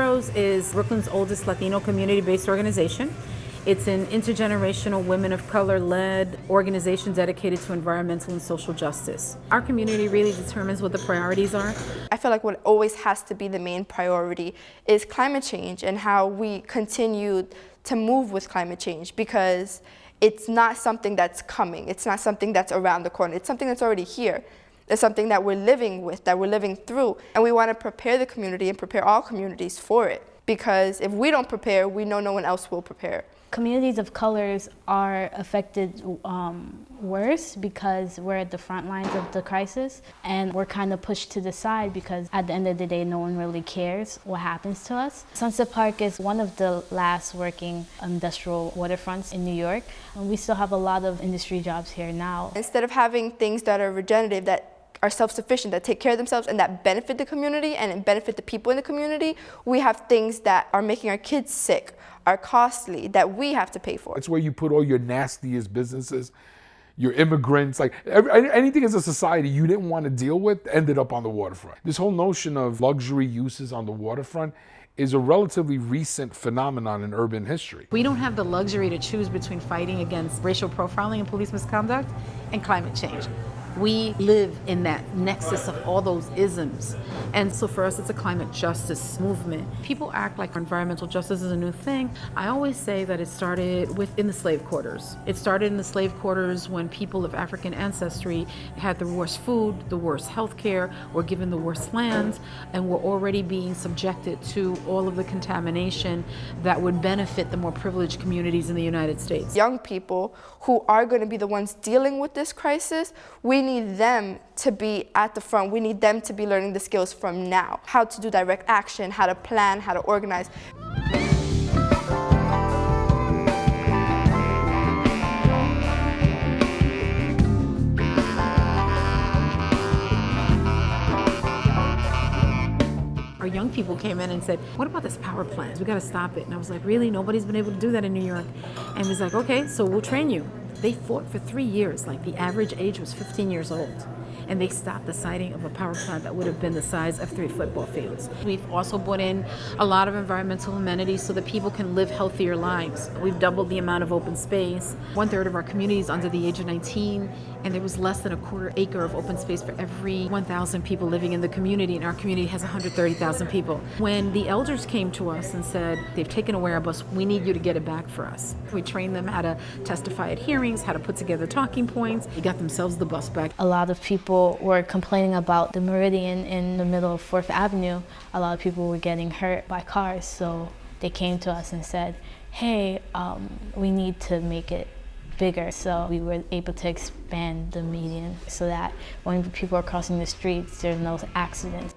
Uprose is Brooklyn's oldest Latino community-based organization. It's an intergenerational women of color led organization dedicated to environmental and social justice. Our community really determines what the priorities are. I feel like what always has to be the main priority is climate change and how we continue to move with climate change because it's not something that's coming. It's not something that's around the corner. It's something that's already here. It's something that we're living with, that we're living through. And we want to prepare the community and prepare all communities for it. Because if we don't prepare, we know no one else will prepare. Communities of colors are affected um, worse because we're at the front lines of the crisis and we're kind of pushed to the side because at the end of the day no one really cares what happens to us. Sunset Park is one of the last working industrial waterfronts in New York and we still have a lot of industry jobs here now. Instead of having things that are regenerative that are self-sufficient, that take care of themselves and that benefit the community and benefit the people in the community, we have things that are making our kids sick, are costly, that we have to pay for. It's where you put all your nastiest businesses, your immigrants, like every, anything as a society you didn't want to deal with ended up on the waterfront. This whole notion of luxury uses on the waterfront is a relatively recent phenomenon in urban history. We don't have the luxury to choose between fighting against racial profiling and police misconduct and climate change. We live in that nexus of all those isms. And so for us, it's a climate justice movement. People act like environmental justice is a new thing. I always say that it started within the slave quarters. It started in the slave quarters when people of African ancestry had the worst food, the worst health care, were given the worst lands, and were already being subjected to all of the contamination that would benefit the more privileged communities in the United States. Young people who are going to be the ones dealing with this crisis, we we need them to be at the front. We need them to be learning the skills from now. How to do direct action, how to plan, how to organize. our young people came in and said, what about this power plant? We got to stop it. And I was like, really? Nobody's been able to do that in New York. And he's like, okay, so we'll train you. They fought for three years, like the average age was 15 years old and they stopped the siting of a power plant that would have been the size of three football fields. We've also brought in a lot of environmental amenities so that people can live healthier lives. We've doubled the amount of open space. One third of our community is under the age of 19 and there was less than a quarter acre of open space for every 1,000 people living in the community, and our community has 130,000 people. When the elders came to us and said, they've taken away our bus, we need you to get it back for us. We trained them how to testify at hearings, how to put together talking points. They got themselves the bus back. A lot of people were complaining about the Meridian in the middle of 4th Avenue. A lot of people were getting hurt by cars, so they came to us and said, hey, um, we need to make it bigger. So we were able to expand the median so that when people are crossing the streets, there's no accidents.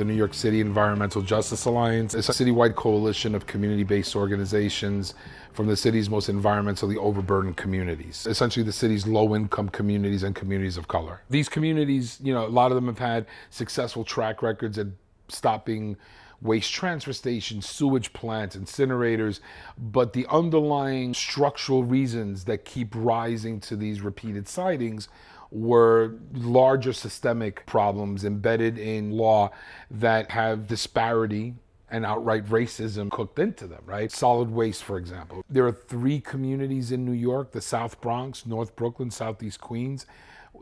The New York City Environmental Justice Alliance is a citywide coalition of community-based organizations from the city's most environmentally overburdened communities, essentially the city's low-income communities and communities of color. These communities, you know, a lot of them have had successful track records at stopping waste transfer stations, sewage plants, incinerators, but the underlying structural reasons that keep rising to these repeated sitings were larger systemic problems embedded in law that have disparity and outright racism cooked into them, right? Solid waste, for example. There are three communities in New York, the South Bronx, North Brooklyn, Southeast Queens,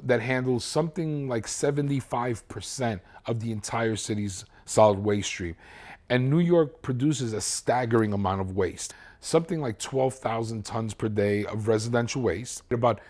that handles something like 75% of the entire city's solid waste stream. And New York produces a staggering amount of waste, something like 12,000 tons per day of residential waste, about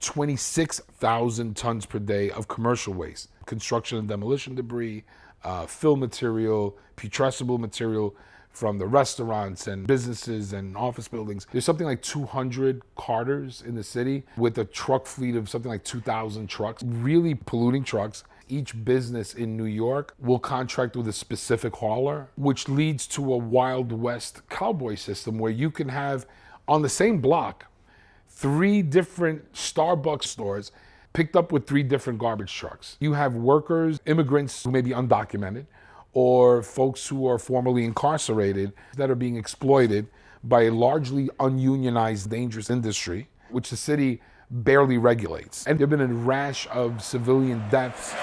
26,000 tons per day of commercial waste, construction and demolition debris, uh, fill material, putrescible material from the restaurants and businesses and office buildings. There's something like 200 carters in the city with a truck fleet of something like 2,000 trucks, really polluting trucks. Each business in New York will contract with a specific hauler, which leads to a Wild West cowboy system where you can have on the same block three different Starbucks stores picked up with three different garbage trucks. You have workers, immigrants who may be undocumented, or folks who are formerly incarcerated that are being exploited by a largely ununionized, dangerous industry, which the city barely regulates. And there have been a rash of civilian deaths.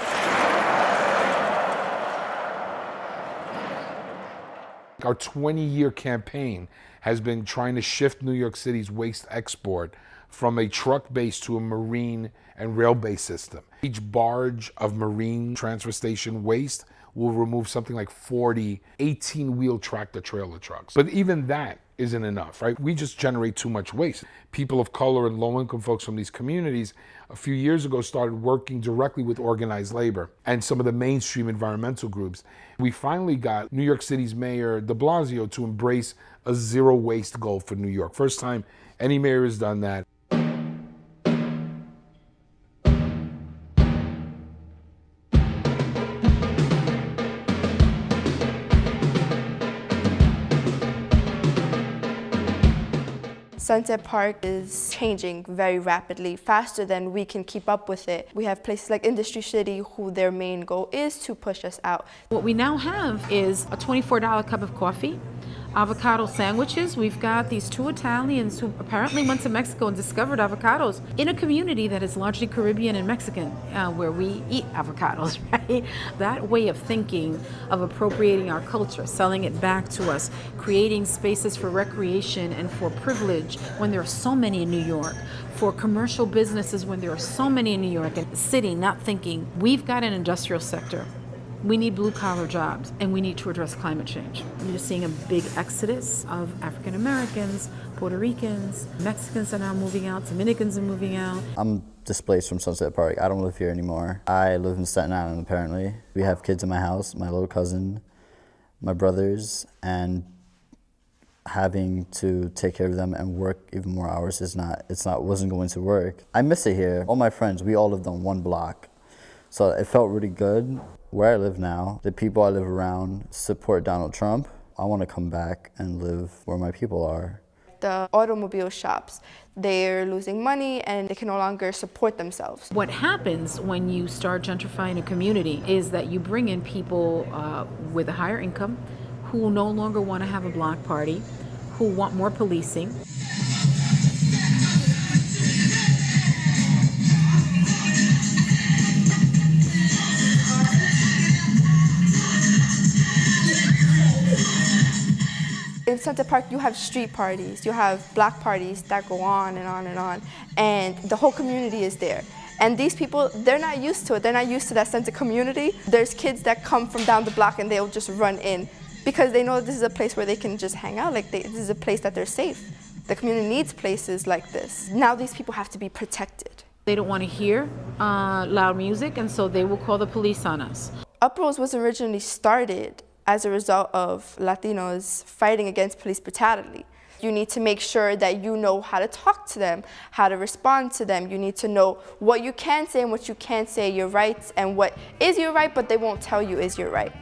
Our 20 year campaign has been trying to shift New York City's waste export from a truck based to a marine and rail based system. Each barge of marine transfer station waste will remove something like 40 18 wheel tractor trailer trucks. But even that isn't enough, right? We just generate too much waste. People of color and low income folks from these communities a few years ago started working directly with organized labor and some of the mainstream environmental groups. We finally got New York City's Mayor de Blasio to embrace a zero waste goal for New York. First time any mayor has done that. Sunset Park is changing very rapidly, faster than we can keep up with it. We have places like Industry City who their main goal is to push us out. What we now have is a $24 cup of coffee, avocado sandwiches. We've got these two Italians who apparently went to Mexico and discovered avocados in a community that is largely Caribbean and Mexican, uh, where we eat avocados, right? That way of thinking, of appropriating our culture, selling it back to us, creating spaces for recreation and for privilege when there are so many in New York, for commercial businesses when there are so many in New York, and the city not thinking, we've got an industrial sector we need blue collar jobs and we need to address climate change. Just seeing a big exodus of African Americans, Puerto Ricans, Mexicans are now moving out, Dominicans are moving out. I'm displaced from Sunset Park. I don't live here anymore. I live in Staten Island apparently. We have kids in my house, my little cousin, my brothers, and having to take care of them and work even more hours is not it's not wasn't going to work. I miss it here. All my friends, we all lived on one block. So it felt really good where I live now, the people I live around support Donald Trump. I want to come back and live where my people are. The automobile shops, they're losing money and they can no longer support themselves. What happens when you start gentrifying a community is that you bring in people uh, with a higher income who no longer want to have a block party, who want more policing. In Sunset Park, you have street parties, you have black parties that go on and on and on, and the whole community is there. And these people, they're not used to it. They're not used to that sense of community. There's kids that come from down the block and they'll just run in because they know this is a place where they can just hang out. Like they, this is a place that they're safe. The community needs places like this. Now these people have to be protected. They don't want to hear uh, loud music, and so they will call the police on us. Uprose was originally started as a result of Latinos fighting against police brutality. You need to make sure that you know how to talk to them, how to respond to them. You need to know what you can say and what you can't say, your rights and what is your right, but they won't tell you is your right.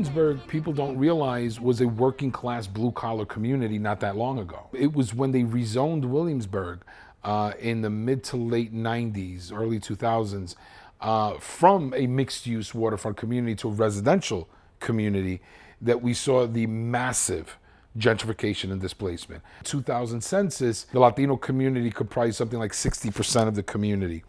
Williamsburg, people don't realize, was a working class blue collar community not that long ago. It was when they rezoned Williamsburg uh, in the mid to late 90s, early 2000s, uh, from a mixed use waterfront community to a residential community that we saw the massive gentrification and displacement. 2000 census, the Latino community comprised something like 60% of the community.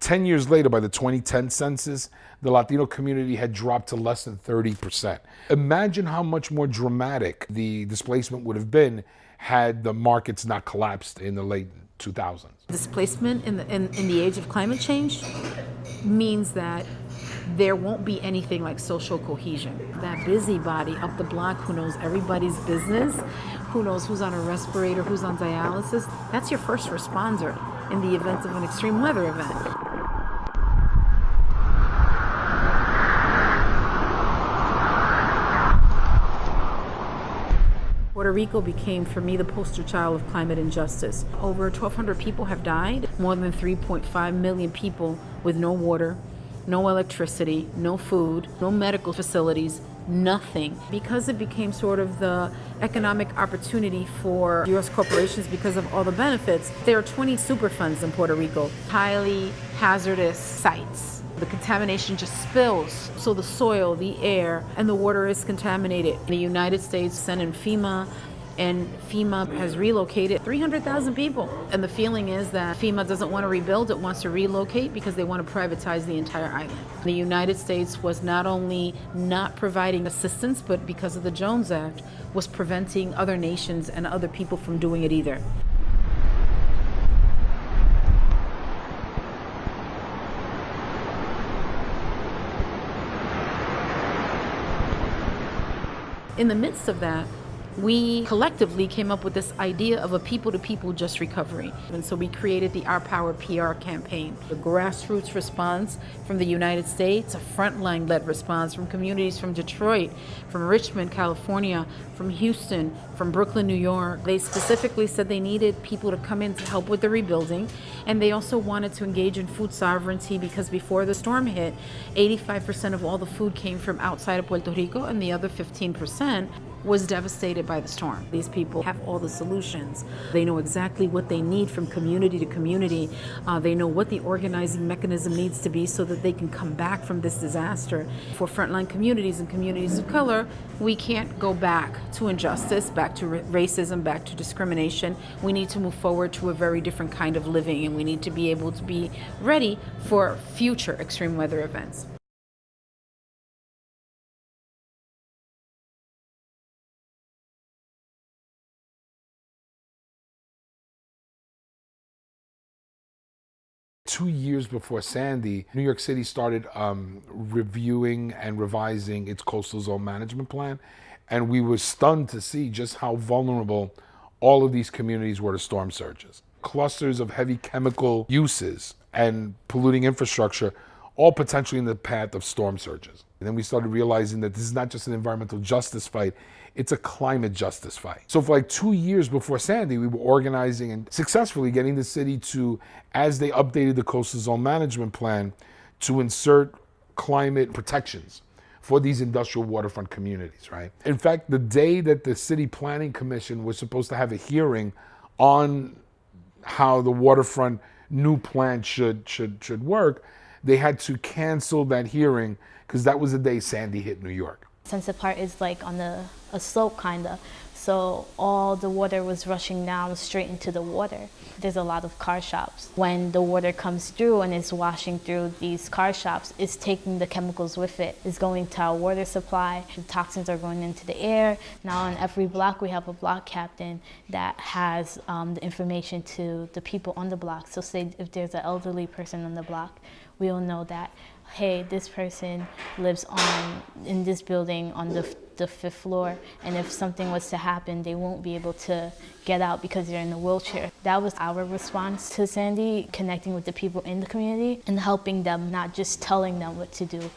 10 years later, by the 2010 census, the Latino community had dropped to less than 30%. Imagine how much more dramatic the displacement would have been had the markets not collapsed in the late 2000s. Displacement in the, in, in the age of climate change means that there won't be anything like social cohesion. That busybody up the block who knows everybody's business, who knows who's on a respirator, who's on dialysis, that's your first responder in the event of an extreme weather event. Puerto Rico became, for me, the poster child of climate injustice. Over 1,200 people have died, more than 3.5 million people with no water, no electricity, no food, no medical facilities, nothing because it became sort of the economic opportunity for U.S. corporations because of all the benefits. There are 20 super funds in Puerto Rico, highly hazardous sites. The contamination just spills, so the soil, the air, and the water is contaminated. The United States sent in FEMA and FEMA has relocated 300,000 people. And the feeling is that FEMA doesn't want to rebuild, it wants to relocate because they want to privatize the entire island. The United States was not only not providing assistance, but because of the Jones Act, was preventing other nations and other people from doing it either. In the midst of that, we collectively came up with this idea of a people to people just recovery. And so we created the Our Power PR campaign, a grassroots response from the United States, a frontline led response from communities from Detroit, from Richmond, California, from Houston, from Brooklyn, New York. They specifically said they needed people to come in to help with the rebuilding. And they also wanted to engage in food sovereignty because before the storm hit, 85% of all the food came from outside of Puerto Rico and the other 15% was devastated by the storm. These people have all the solutions. They know exactly what they need from community to community. Uh, they know what the organizing mechanism needs to be so that they can come back from this disaster. For frontline communities and communities of color, we can't go back to injustice, back to racism, back to discrimination. We need to move forward to a very different kind of living and we need to be able to be ready for future extreme weather events. Two years before Sandy, New York City started um, reviewing and revising its coastal zone management plan. And we were stunned to see just how vulnerable all of these communities were to storm surges. Clusters of heavy chemical uses and polluting infrastructure, all potentially in the path of storm surges. And then we started realizing that this is not just an environmental justice fight, it's a climate justice fight. So for like two years before Sandy, we were organizing and successfully getting the city to, as they updated the coastal zone management plan, to insert climate protections for these industrial waterfront communities, right? In fact, the day that the City Planning Commission was supposed to have a hearing on how the waterfront new plan should should should work, they had to cancel that hearing because that was the day Sandy hit New York. Sunset Park is like on the, a slope kind of, so all the water was rushing down straight into the water. There's a lot of car shops. When the water comes through and it's washing through these car shops, it's taking the chemicals with it. It's going to our water supply. The toxins are going into the air. Now on every block we have a block captain that has um, the information to the people on the block. So say if there's an elderly person on the block, we'll know that hey, this person lives on in this building on the, the fifth floor, and if something was to happen, they won't be able to get out because they're in a wheelchair. That was our response to Sandy, connecting with the people in the community and helping them, not just telling them what to do.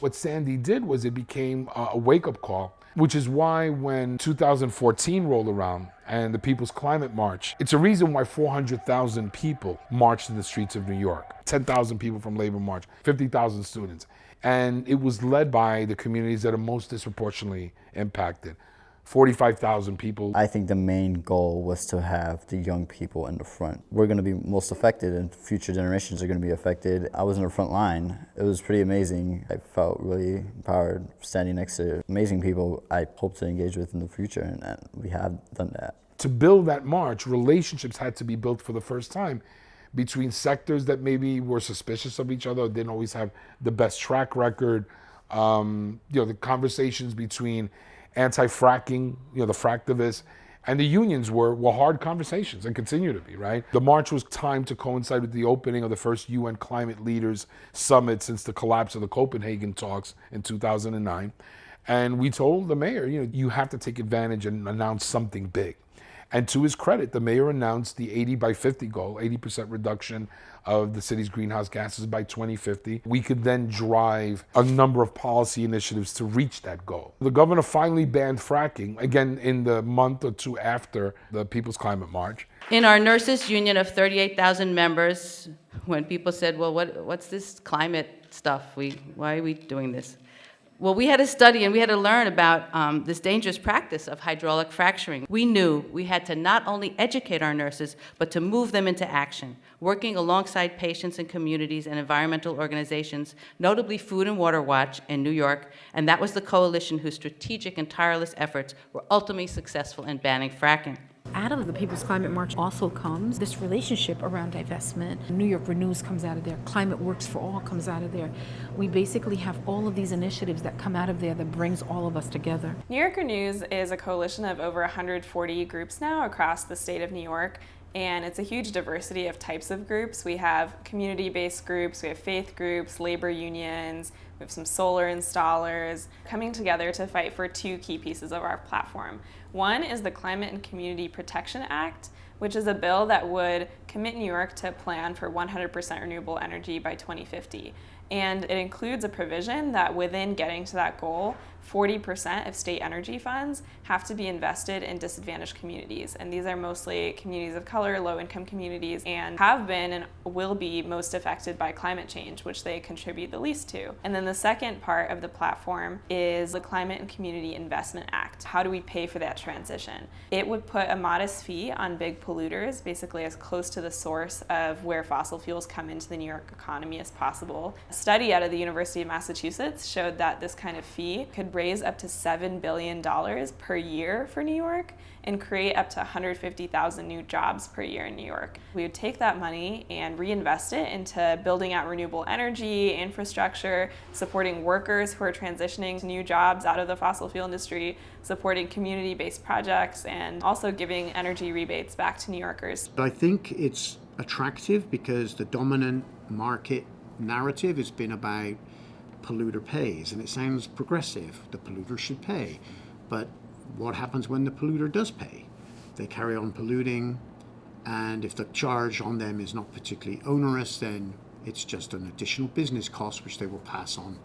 What Sandy did was it became a wake-up call which is why when 2014 rolled around and the People's Climate March, it's a reason why 400,000 people marched in the streets of New York. 10,000 people from Labor March, 50,000 students. And it was led by the communities that are most disproportionately impacted. 45,000 people. I think the main goal was to have the young people in the front. We're going to be most affected and future generations are going to be affected. I was in the front line. It was pretty amazing. I felt really empowered standing next to amazing people I hope to engage with in the future and we have done that. To build that march, relationships had to be built for the first time between sectors that maybe were suspicious of each other, didn't always have the best track record. Um, you know, the conversations between anti-fracking, you know, the fractivists, and the unions were, were hard conversations and continue to be, right? The march was timed to coincide with the opening of the first UN Climate Leaders Summit since the collapse of the Copenhagen talks in 2009. And we told the mayor, you know, you have to take advantage and announce something big. And to his credit, the mayor announced the 80 by 50 goal, 80% reduction of the city's greenhouse gases by 2050. We could then drive a number of policy initiatives to reach that goal. The governor finally banned fracking, again, in the month or two after the People's Climate March. In our nurses union of 38,000 members, when people said, well, what, what's this climate stuff? We, why are we doing this? Well, we had to study and we had to learn about um, this dangerous practice of hydraulic fracturing. We knew we had to not only educate our nurses, but to move them into action, working alongside patients and communities and environmental organizations, notably Food and Water Watch in New York, and that was the coalition whose strategic and tireless efforts were ultimately successful in banning fracking. Out of the People's Climate March also comes this relationship around divestment. New York Renews comes out of there. Climate Works for All comes out of there. We basically have all of these initiatives that come out of there that brings all of us together. New York Renews is a coalition of over 140 groups now across the state of New York and it's a huge diversity of types of groups. We have community-based groups, we have faith groups, labor unions, we have some solar installers coming together to fight for two key pieces of our platform. One is the Climate and Community Protection Act, which is a bill that would commit New York to plan for 100% renewable energy by 2050. And it includes a provision that within getting to that goal, 40% of state energy funds have to be invested in disadvantaged communities. And these are mostly communities of color, low income communities, and have been and will be most affected by climate change, which they contribute the least to. And then the second part of the platform is the Climate and Community Investment Act. How do we pay for that transition? It would put a modest fee on big polluters, basically as close to the source of where fossil fuels come into the New York economy as possible. A study out of the University of Massachusetts showed that this kind of fee could raise up to $7 billion per year for New York and create up to 150,000 new jobs per year in New York. We would take that money and reinvest it into building out renewable energy, infrastructure, supporting workers who are transitioning to new jobs out of the fossil fuel industry, supporting community-based projects, and also giving energy rebates back to New Yorkers. I think it's attractive because the dominant market narrative has been about polluter pays, and it sounds progressive. The polluter should pay. But what happens when the polluter does pay? They carry on polluting, and if the charge on them is not particularly onerous, then it's just an additional business cost which they will pass on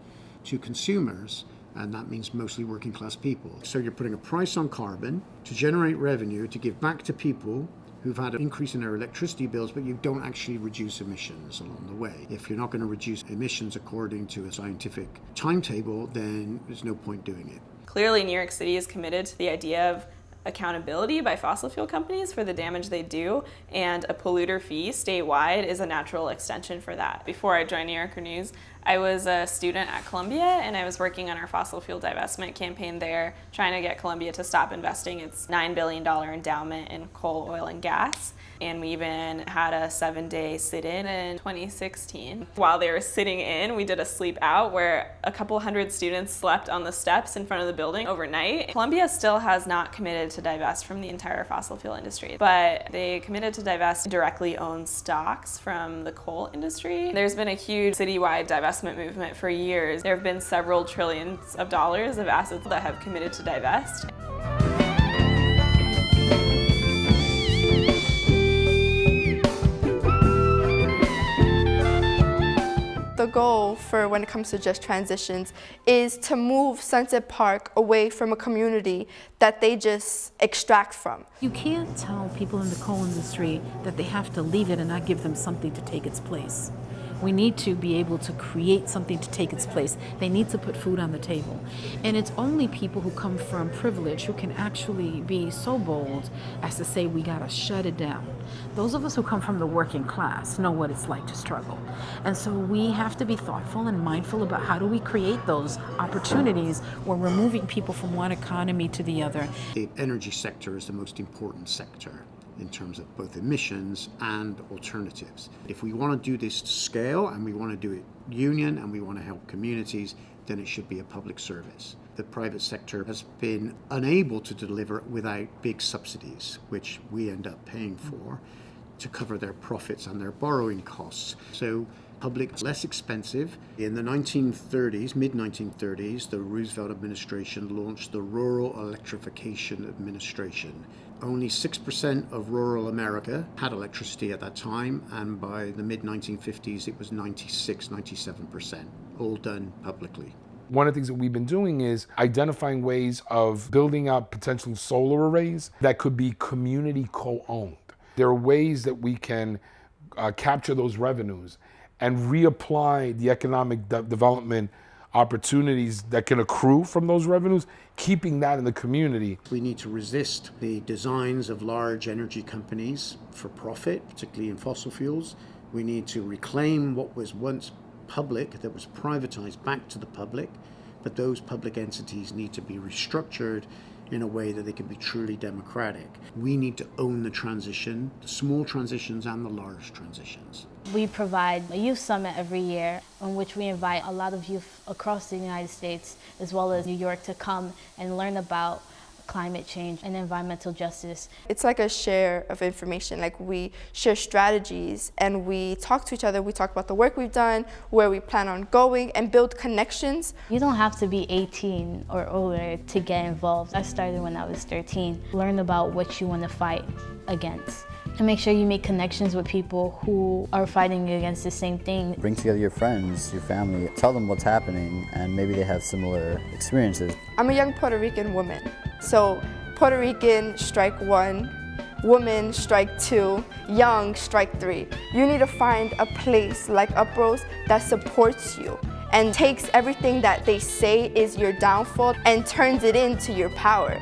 to consumers, and that means mostly working class people. So you're putting a price on carbon to generate revenue to give back to people who've had an increase in their electricity bills, but you don't actually reduce emissions along the way. If you're not going to reduce emissions according to a scientific timetable, then there's no point doing it. Clearly, New York City is committed to the idea of accountability by fossil fuel companies for the damage they do, and a polluter fee statewide is a natural extension for that. Before I joined New York Renews, I was a student at Columbia and I was working on our fossil fuel divestment campaign there, trying to get Columbia to stop investing its $9 billion endowment in coal, oil, and gas. And we even had a seven day sit in in 2016. While they were sitting in, we did a sleep out where a couple hundred students slept on the steps in front of the building overnight. Columbia still has not committed to divest from the entire fossil fuel industry, but they committed to divest directly owned stocks from the coal industry. There's been a huge citywide divestment movement for years. There have been several trillions of dollars of assets that have committed to divest. Goal for when it comes to just transitions is to move Sunset Park away from a community that they just extract from. You can't tell people in the coal industry that they have to leave it and not give them something to take its place. We need to be able to create something to take its place. They need to put food on the table. And it's only people who come from privilege who can actually be so bold as to say, we gotta shut it down. Those of us who come from the working class know what it's like to struggle. And so we have to be thoughtful and mindful about how do we create those opportunities where we're moving people from one economy to the other. The energy sector is the most important sector in terms of both emissions and alternatives. If we want to do this to scale and we want to do it union and we want to help communities, then it should be a public service. The private sector has been unable to deliver without big subsidies, which we end up paying for to cover their profits and their borrowing costs. So public less expensive. In the 1930s, mid 1930s, the Roosevelt administration launched the Rural Electrification Administration. Only 6% of rural America had electricity at that time, and by the mid 1950s, it was 96, 97%, all done publicly. One of the things that we've been doing is identifying ways of building up potential solar arrays that could be community co-owned. There are ways that we can uh, capture those revenues and reapply the economic de development opportunities that can accrue from those revenues, keeping that in the community. We need to resist the designs of large energy companies for profit, particularly in fossil fuels. We need to reclaim what was once public, that was privatized back to the public, but those public entities need to be restructured in a way that they can be truly democratic. We need to own the transition, the small transitions and the large transitions. We provide a youth summit every year in which we invite a lot of youth across the United States as well as New York to come and learn about climate change and environmental justice. It's like a share of information. Like we share strategies and we talk to each other. We talk about the work we've done, where we plan on going, and build connections. You don't have to be 18 or older to get involved. I started when I was 13. Learn about what you want to fight against. And make sure you make connections with people who are fighting against the same thing. Bring together your friends, your family, tell them what's happening, and maybe they have similar experiences. I'm a young Puerto Rican woman. So Puerto Rican, strike one, woman, strike two, young, strike three. You need to find a place like Uprose that supports you and takes everything that they say is your downfall and turns it into your power.